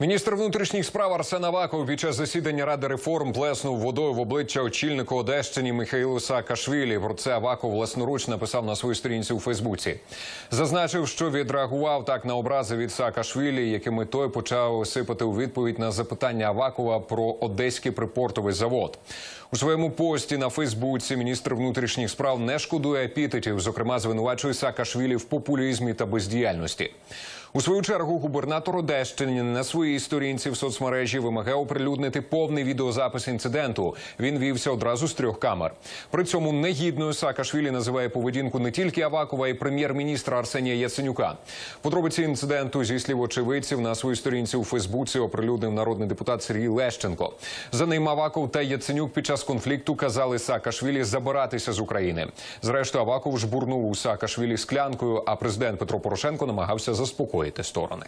Міністр внутрішніх справ Арсен Аваков під час засідання Ради реформ плеснув водою в обличчя очільнику Одещині Михайлу Саакашвілі. Про це Аваков власноруч написав на своїй сторінці у Фейсбуці. Зазначив, що відреагував так на образи від Саакашвілі, якими той почав сипати у відповідь на запитання Авакова про одеський припортовий завод. У своєму пості на Фейсбуці міністр внутрішніх справ не шкодує епітетів, зокрема звинувачує Саакашвілі в популізмі та бездіяльності. У свою чергу губернатор Одещини на своїй сторінці в соцмережі вимагає оприлюднити повний відеозапис інциденту. Він вівся одразу з трьох камер. При цьому негідною Саакашвілі називає поведінку не тільки Авакова, й прем'єр-міністра Арсенія Яценюка. Подробиці інциденту зі слів очевидців на своїй сторінці у Фейсбуці оприлюднив народний депутат Сергій Лещенко. За ним Аваков та Яценюк під час конфлікту казали Саакашвілі забиратися з України. Зрештою, Аваков жбурнув у Саакашвілі склянкою, а президент Петро Порошенко намагався заспокоїти сторони.